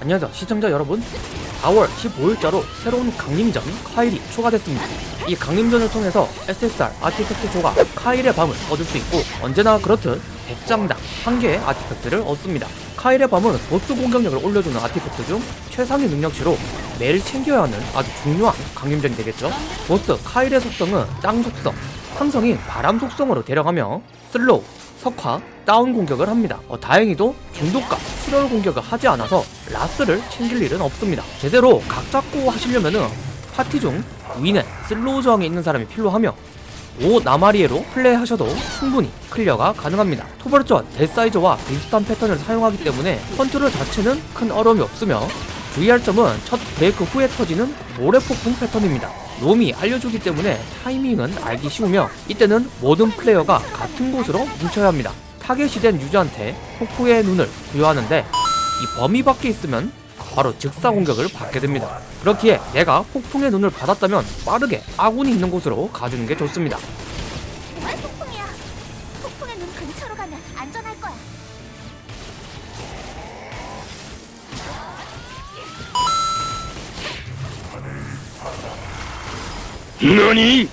안녕하세요 시청자 여러분. 4월 15일자로 새로운 강림전 카일이 추가됐습니다. 이 강림전을 통해서 SSR artifact 조각 카일의 밤을 얻을 수 있고 언제나 그렇듯 100장당 1개의 artifact를 얻습니다. 카일의 밤은 보스 공격력을 올려주는 artifact 중 최상위 능력치로 매일 챙겨야 하는 아주 중요한 강림전이 되겠죠. 보스 카일의 속성은 땅 속성 상성인 바람 속성으로 데려가며 slow 석화, 다운 공격을 합니다. 어, 다행히도 중독과 출혈 공격을 하지 않아서 라스를 챙길 일은 없습니다. 제대로 각 잡고 하시려면은 파티 중 위넷, slow 저항에 있는 사람이 필요하며 5 나마리에로 플레이하셔도 충분히 클리어가 가능합니다. 토벌전 데사이저와 비슷한 패턴을 사용하기 때문에 컨트롤 자체는 큰 어려움이 없으며 주의할 점은 첫 브레이크 후에 터지는 모래폭풍 패턴입니다. 롬이 알려주기 때문에 타이밍은 알기 쉬우며 이때는 모든 플레이어가 같은 곳으로 뭉쳐야 합니다. 타겟이 된 유저한테 폭풍의 눈을 부여하는데 이 범위 밖에 있으면 바로 즉사 공격을 받게 됩니다. 그렇기에 내가 폭풍의 눈을 받았다면 빠르게 아군이 있는 곳으로 가주는 게 좋습니다. 왜 폭풍이야? 폭풍의 눈 근처로 가면 안전할 거야. 何왜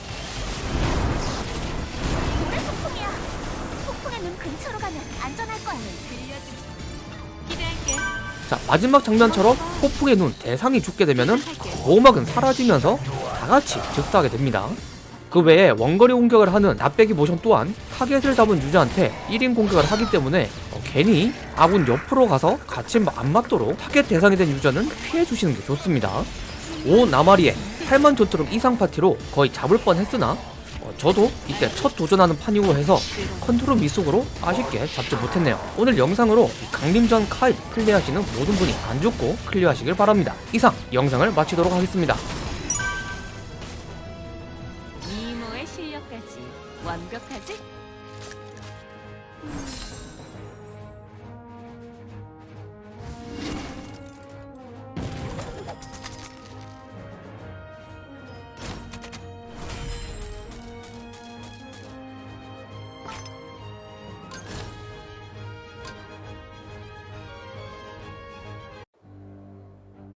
폭풍이야? 폭풍의 눈 근처로 가면 안전할 거야. 기대할게. 자 마지막 장면처럼 폭풍의 눈 대상이 죽게 되면은 보호막은 사라지면서 다같이 즉사하게 됩니다. 그 외에 원거리 공격을 하는 납배기 모션 또한 타겟을 잡은 유저한테 1인 공격을 하기 때문에 어, 괜히 아군 옆으로 가서 같이 안 맞도록 타겟 대상이 된 유저는 피해 주시는 게 좋습니다. 5 나마리에 8만 조트록 이상 파티로 거의 잡을 뻔 했으나 어, 저도 이때 첫 도전하는 판이고 해서 컨트롤 미숙으로 아쉽게 잡지 못했네요. 오늘 영상으로 이 강림전 카이 플레이하시는 모든 분이 안 죽고 클리어하시길 바랍니다. 이상 영상을 마치도록 하겠습니다. 미모의 실력까지 완벽하지?